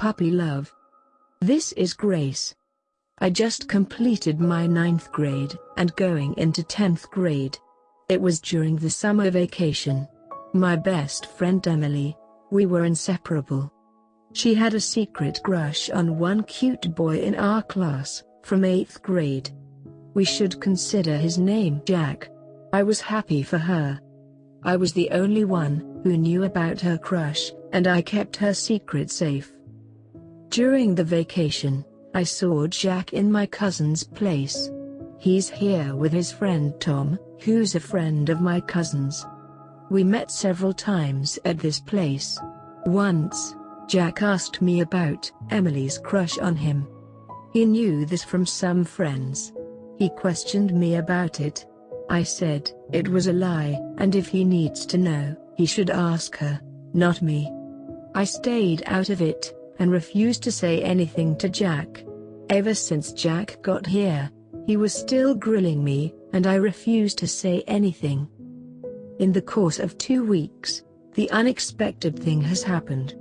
puppy love. This is Grace. I just completed my ninth grade and going into 10th grade. It was during the summer vacation. My best friend Emily. We were inseparable. She had a secret crush on one cute boy in our class, from 8th grade. We should consider his name Jack. I was happy for her. I was the only one who knew about her crush, and I kept her secret safe. During the vacation, I saw Jack in my cousin's place. He's here with his friend Tom, who's a friend of my cousin's. We met several times at this place. Once, Jack asked me about Emily's crush on him. He knew this from some friends. He questioned me about it. I said, it was a lie, and if he needs to know, he should ask her, not me. I stayed out of it, and refused to say anything to Jack. Ever since Jack got here, he was still grilling me, and I refused to say anything. In the course of two weeks, the unexpected thing has happened.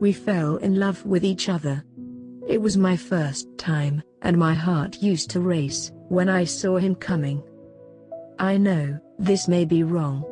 We fell in love with each other. It was my first time, and my heart used to race when I saw him coming. I know, this may be wrong.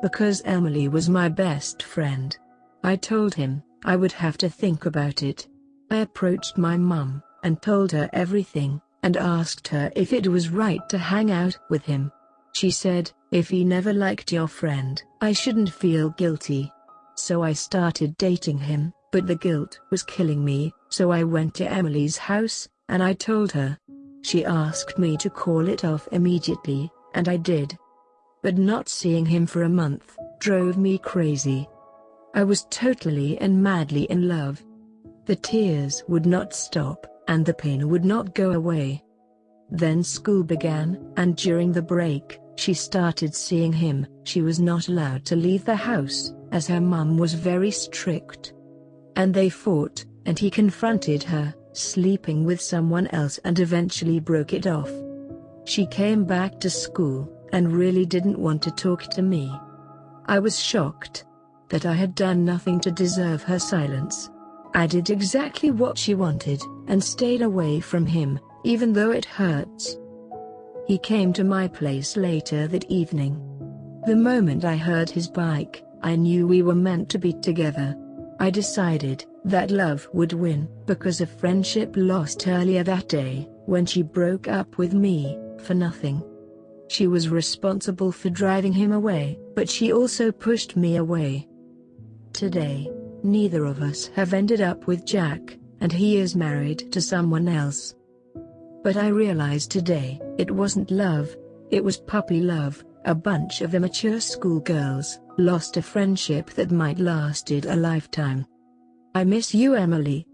Because Emily was my best friend. I told him, I would have to think about it. I approached my mum, and told her everything, and asked her if it was right to hang out with him. She said, if he never liked your friend, I shouldn't feel guilty. So I started dating him. But the guilt was killing me, so I went to Emily's house, and I told her. She asked me to call it off immediately, and I did. But not seeing him for a month, drove me crazy. I was totally and madly in love. The tears would not stop, and the pain would not go away. Then school began, and during the break, she started seeing him. She was not allowed to leave the house, as her mum was very strict and they fought, and he confronted her, sleeping with someone else and eventually broke it off. She came back to school, and really didn't want to talk to me. I was shocked that I had done nothing to deserve her silence. I did exactly what she wanted, and stayed away from him, even though it hurts. He came to my place later that evening. The moment I heard his bike, I knew we were meant to be together. I decided that love would win because of friendship lost earlier that day when she broke up with me for nothing. She was responsible for driving him away, but she also pushed me away. Today, neither of us have ended up with Jack, and he is married to someone else. But I realized today, it wasn't love, it was puppy love, a bunch of immature schoolgirls lost a friendship that might lasted a lifetime. I miss you Emily,